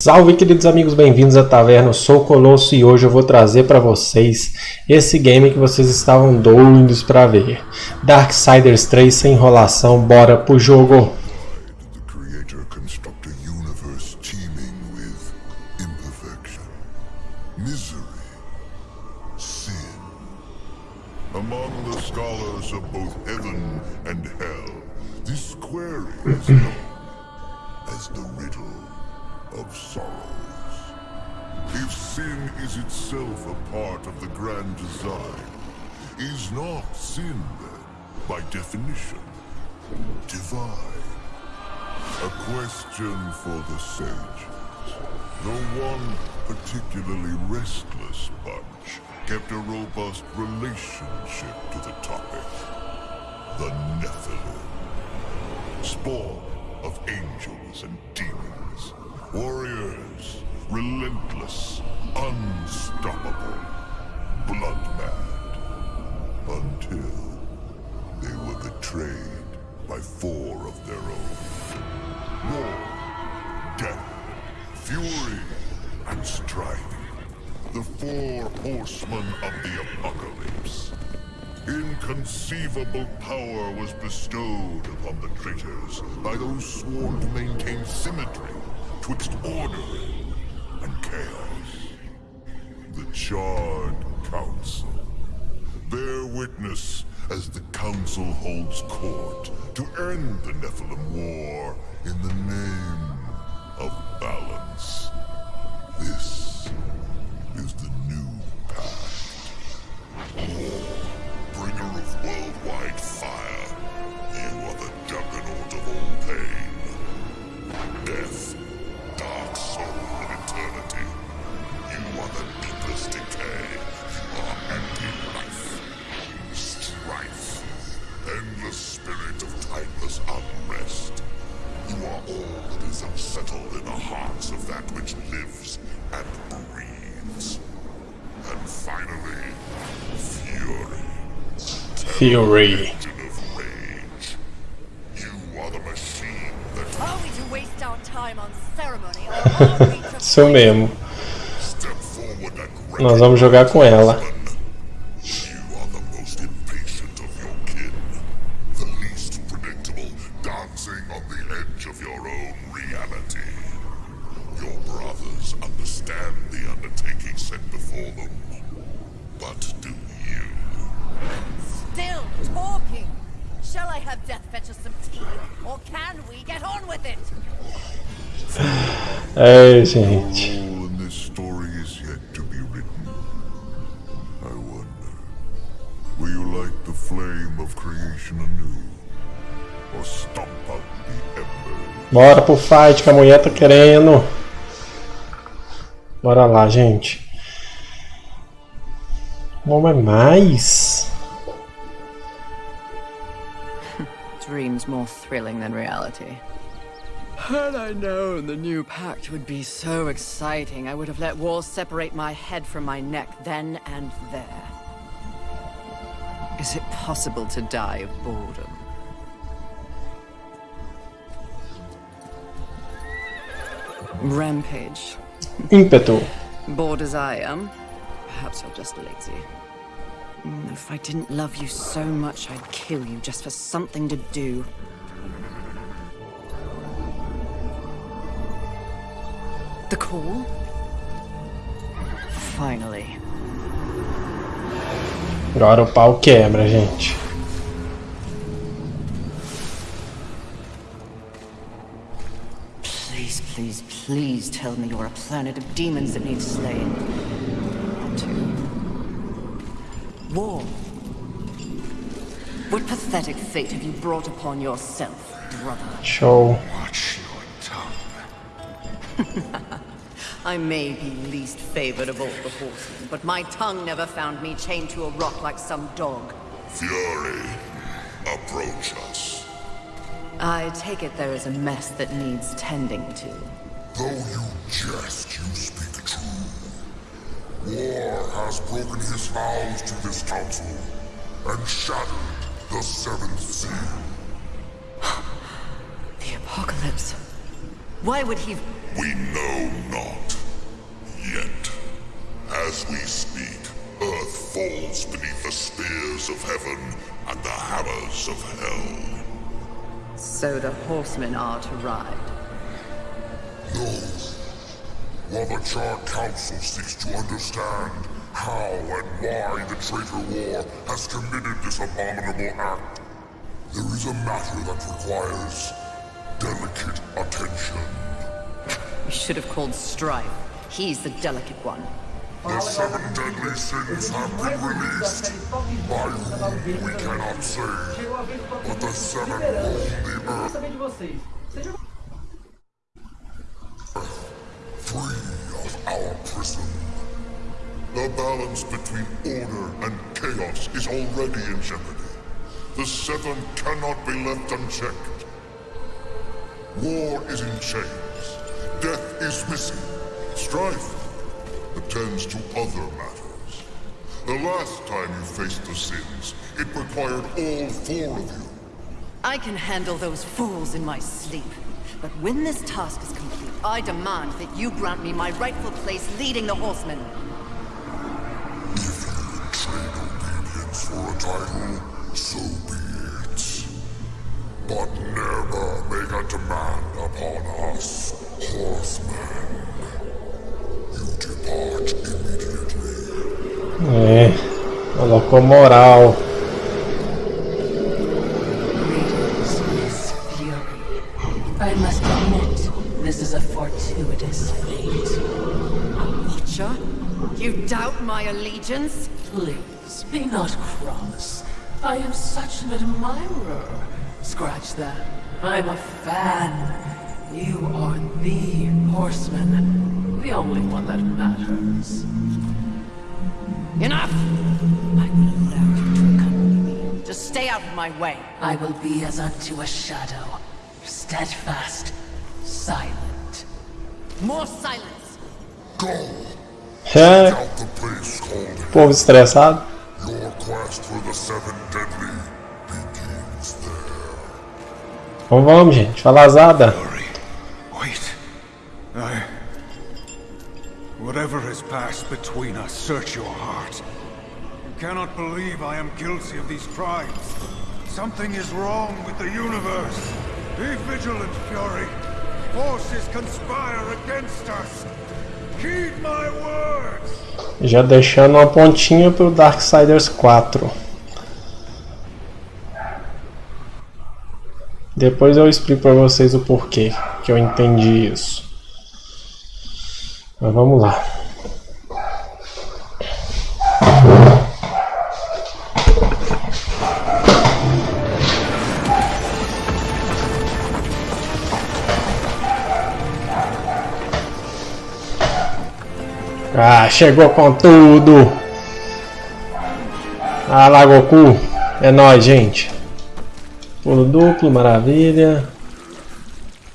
Salve queridos amigos, bem-vindos à Taverna, eu sou o Colosso e hoje eu vou trazer para vocês esse game que vocês estavam doidos para ver. Darksiders 3 sem enrolação, bora pro jogo! If sin is itself a part of the grand design, is not sin then, by definition, divine? A question for the sages. The one particularly restless bunch kept a robust relationship to the topic. The Nephilim. Spawn of angels and demons. Warriors, relentless, unstoppable, blood mad. Until they were betrayed by four of their own. War, death, fury, and strife. The four horsemen of the apocalypse. Inconceivable power was bestowed upon the traitors by those sworn to maintain symmetry twixt order chaos. The Charred Council. Bear witness as the Council holds court to end the Nephilim War in the name to Isso mesmo, nós vamos jogar com ela. The embers? Bora pro fight que a mulher tá querendo. Bora lá, gente. Vamos é mais. Dreams more thrilling than reality. Had I known the new pact would be so exciting, I would have let walls separate my head from my neck then and there. Is it possible to die of boredom? Rampage. Ímpeto. Bored as I am, perhaps you're just lazy. Mm, If I didn't love you so much, I'd kill you just for something to do. Call? Finally. Agora o pau quebra, gente. Please, please, please tell me you're a planet of demons that needs slaying. War. What pathetic fate have you brought upon yourself, brother? Show. Watch your tongue. I may be least favored of all the horsemen, but my tongue never found me chained to a rock like some dog. Fury, approach us. I take it there is a mess that needs tending to. Though you jest, you speak true. War has broken his vows to this council and shattered the seventh seal. The apocalypse. Why would he... We know not. Yet, as we speak, Earth falls beneath the spears of heaven and the hammers of hell. So the horsemen are to ride. No. While the Charred Council seeks to understand how and why the traitor war has committed this abominable act, there is a matter that requires delicate attention. You should have called Strife. He's the delicate one. The seven deadly sins have been released, by whom we cannot say, but the seven roam the earth free of our prison. The balance between order and chaos is already in jeopardy. The Seven cannot be left unchecked. War is in chains. Death is missing. Strife attends to other matters. The last time you faced the sins, it required all four of you. I can handle those fools in my sleep. But when this task is complete, I demand that you grant me my rightful place leading the horsemen. If you trade obedience for a title, so be it. But never make a demand upon us, horsemen. É, colocou moral. I must admit, this is a fortuitous fate. Watcher? You doubt my allegiance? Please, be not cross. I am such an admirer. Scratch that. I'm a fan. You are the horseman. The only one that matters. Enough! I will allow you to accompany me. Just stay out of my way. I will be as unto a shadow. Steadfast. Silent. More silence! Go! É, called povo estressado. Então vamos, gente. Falazada. Between us, search your heart. You cannot believe I am guilty of these crimes. Something is wrong with the universe. Be vigilant, Fury. Forces conspire against us. Heed my words. Já deixando uma pontinha pro Darksiders 4. Depois eu explico pra vocês o porquê que eu entendi isso. Mas vamos lá. Ah, chegou com tudo! Ah lá, Goku! É nóis, gente! Pulo duplo, maravilha!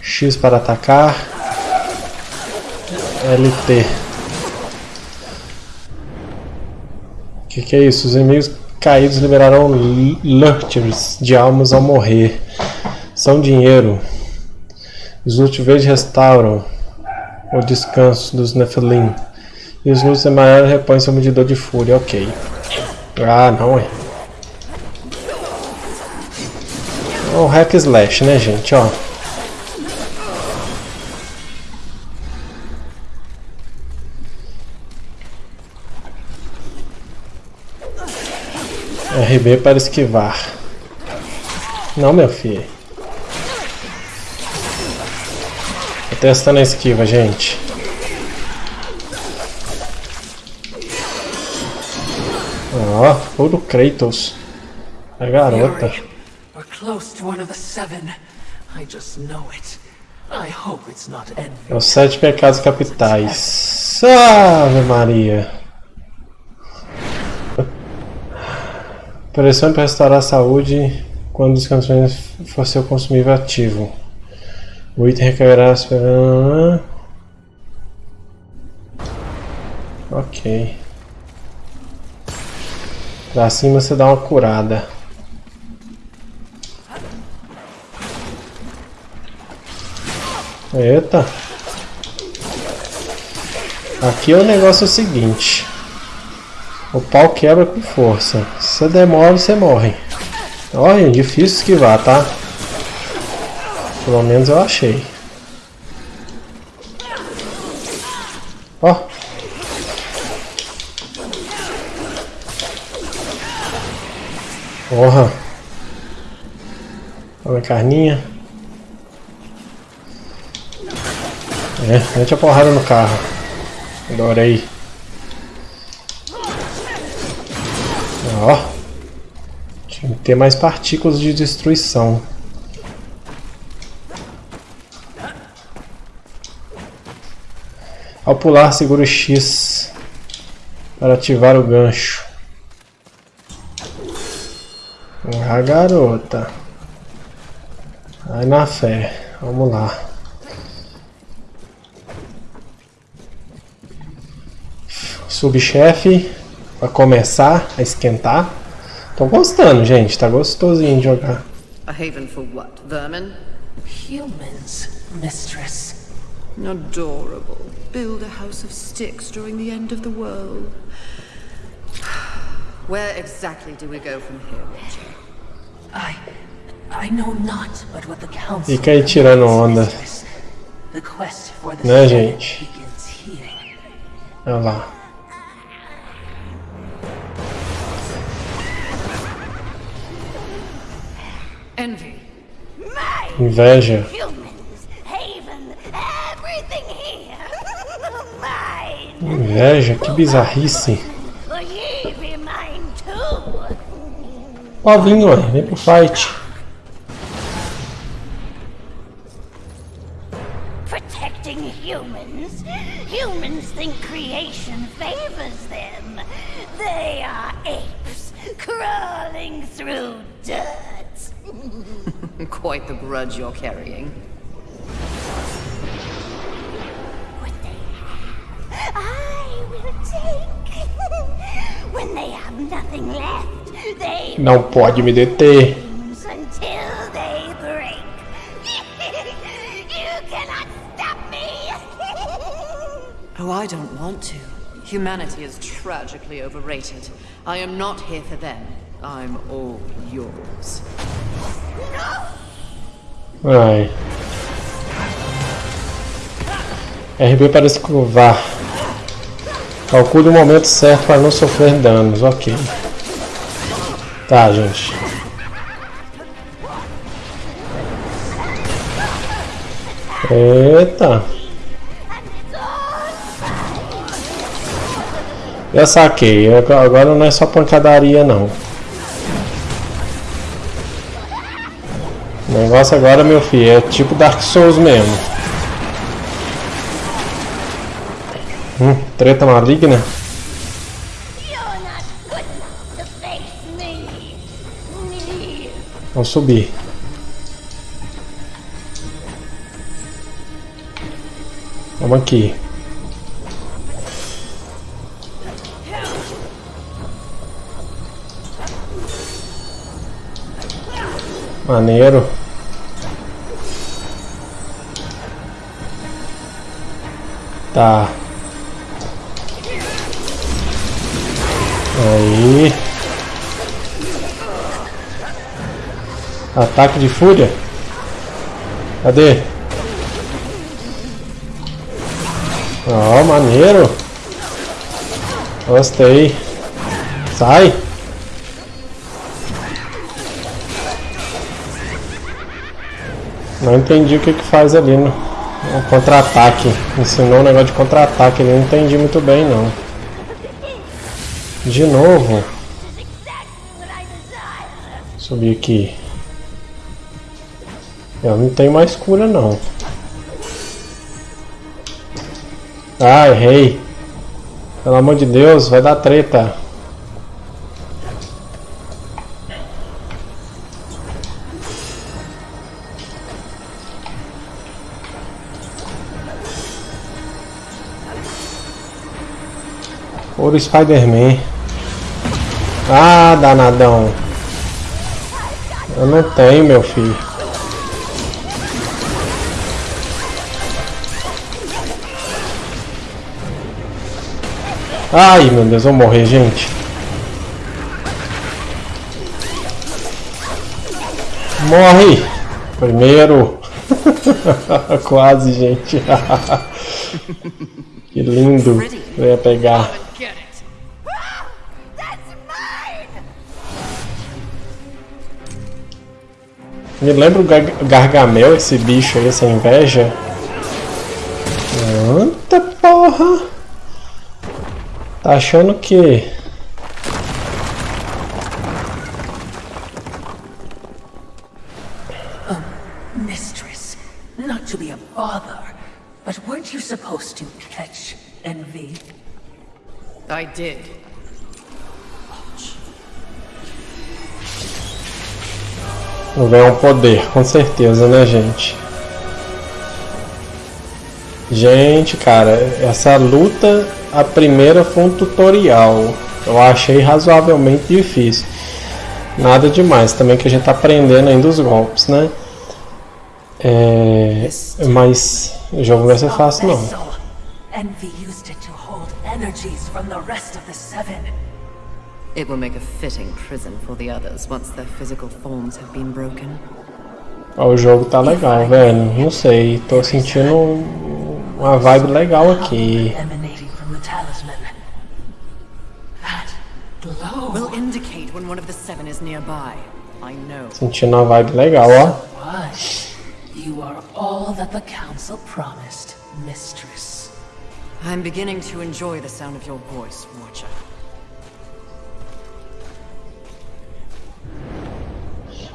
X para atacar. LT. Que que é isso? Os inimigos caídos liberarão lurchers de almas ao morrer. São dinheiro. Os verde restauram o descanso dos Nephilim. E os loots amarelos repõem seu medidor de fúria, ok. Ah, não é. O hack slash, né, gente, ó. RB para esquivar. Não, meu filho. Tô testando a esquiva, gente. Ó, puro Kratos. A garota. We're close to one of the seven. I just know it. I hope it's not envy. É os sete pecados capitais. Ave Maria. Pressione para restaurar a saúde quando os canções for seu consumível ativo. O item recairá esperando. Ok. Pra cima você dá uma curada. Eita! Aqui é o negócio é o seguinte. O pau quebra com força. Se você demora, você morre. Olha, difícil esquivar, tá? Pelo menos eu achei. Ó. Porra. Olha a carninha. É, mete a porrada no carro. Adorei. Ó. Tinha que ter mais partículas de destruição. Ao pular, segura o X para ativar o gancho. Ah, garota. Vai na fé. Vamos lá. Subchefe para começar a esquentar. Tô gostando, gente. Tá gostosinho de jogar. A haven for what? Vermin? Humans, mistress. Adorable. Build a house of sticks during the end of the world. Where exactly do we go from here, Watcher? Fica aí tirando onda. The quest for the Né, gente? begins here. Olha lá. Envy. Inveja. Inveja, que bizarrice. Ó, vim, ué. Vem pro fight. Protecting humans? Humans think creation favors them. They are apes crawling through dirt. Quite the grudge you're carrying. What they have, I will take. when they have nothing left, they Não pode me deter. Oh, I don't want to. Humanity is tragically overrated. I am not here for them. I'm all yours. Ai. RB para escovar. Calcule o momento certo para não sofrer danos. Ok. Tá, gente. Eita. Já saquei. Agora não é só pancadaria, não. O negócio agora, meu filho, é tipo Dark Souls mesmo. Hum, treta maligna. Vamos subir. Vamos aqui. Maneiro. Tá. Aí. Ataque de fúria? Cadê? Ó, maneiro. Gostei. Sai. Não entendi o que que faz ali no, contra-ataque. Ensinou um negócio de contra-ataque ali, não entendi muito bem não. De novo. Subir aqui. Eu não tenho mais cura não. Ah, errei. Pelo amor de Deus, vai dar treta. Ouro Spider-Man. Ah, danadão. Eu não tenho, meu filho. Ai, meu Deus, vou morrer, gente. Morre! Primeiro. Quase, gente. que lindo. Eu ia pegar. Me lembra o Gar Gargamel, esse bicho aí, essa inveja. Quanta porra! Tá achando que... Oh, mistress, not to be a bother, but weren't you supposed to catch envy? I did. Vem um poder, com certeza, né, gente? Gente, cara, essa luta, a primeira foi um tutorial. Eu achei razoavelmente difícil. Nada demais, também que a gente tá aprendendo ainda os golpes, né? É, mas o jogo não vai ser fácil não. Envy used it to hold energies from the rest of the seven. It will make a fitting prison for the others once their physical forms have been broken. o jogo tá legal, velho. Não sei, tô sentindo uma vibe legal aqui. Will indicate when one of the seven is nearby. I know. Sentindo uma vibe legal, ó. You are all that the council promised, mistress. I'm beginning to enjoy the sound of your voice, Watcher.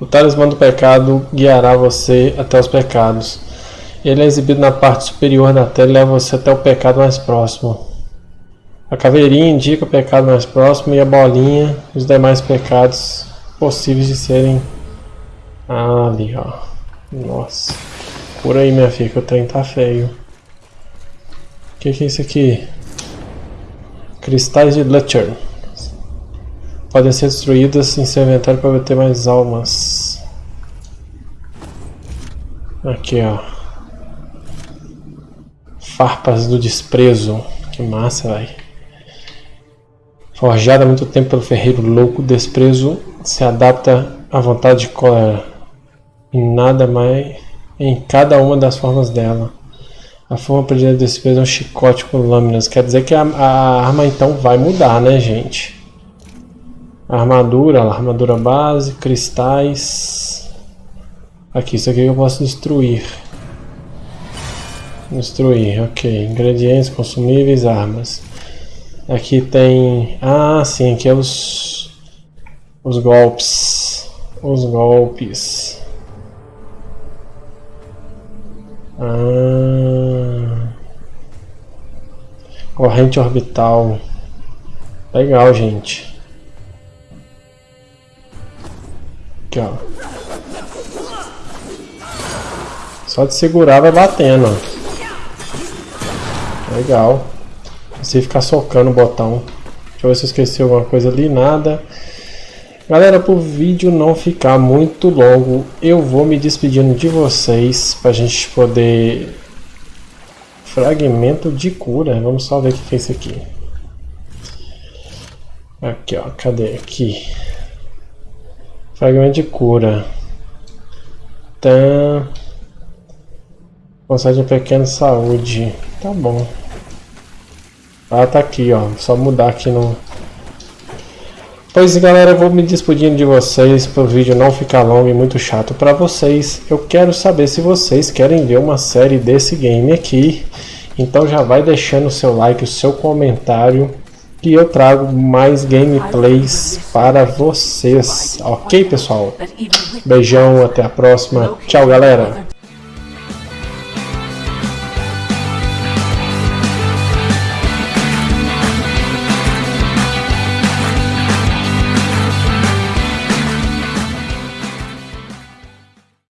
O talismã do pecado guiará você até os pecados. Ele é exibido na parte superior da tela e leva você até o pecado mais próximo. A caveirinha indica o pecado mais próximo e a bolinha os demais pecados possíveis de serem ah, ali, ó. Nossa. Por aí, minha filha, que o trem tá feio. O que, que é isso aqui? Cristais de Lutcher podem ser destruídas em seu inventário para obter mais almas. Aqui, ó. Farpas do desprezo. Que massa, velho. Forjada há muito tempo pelo ferreiro louco, desprezo se adapta à vontade de cólera. Em nada mais. Em cada uma das formas dela. A forma predileta de desprezo é um chicote com lâminas. Quer dizer que a, a arma então vai mudar, né, gente? Armadura, armadura base, cristais. Aqui, isso aqui eu posso destruir. Destruir, ok. Ingredientes, consumíveis, armas. Aqui tem... Ah, sim, aqui é os... Os golpes. Os golpes. Ah... Corrente orbital. Legal, gente. Aqui, ó. Só de segurar vai batendo, ó. Legal. Você ficar socando o botão. Deixa eu ver se eu esqueci alguma coisa ali. Nada. Galera, para o vídeo não ficar muito longo, eu vou me despedindo de vocês para a gente poder... Fragmento de cura. Vamos só ver o que é isso aqui. Aqui, ó. Cadê? Aqui. Fragmento de cura. Tá. Concede um pequeno saúde. Tá bom. Ah, tá aqui, ó. Só mudar aqui no... Pois galera, eu vou me despedindo de vocês para o vídeo não ficar longo e muito chato para vocês. Eu quero saber se vocês querem ver uma série desse game aqui. Então já vai deixando o seu like, o seu comentário que eu trago mais gameplays para vocês. Ok, pessoal? Beijão, até a próxima. Tchau, galera.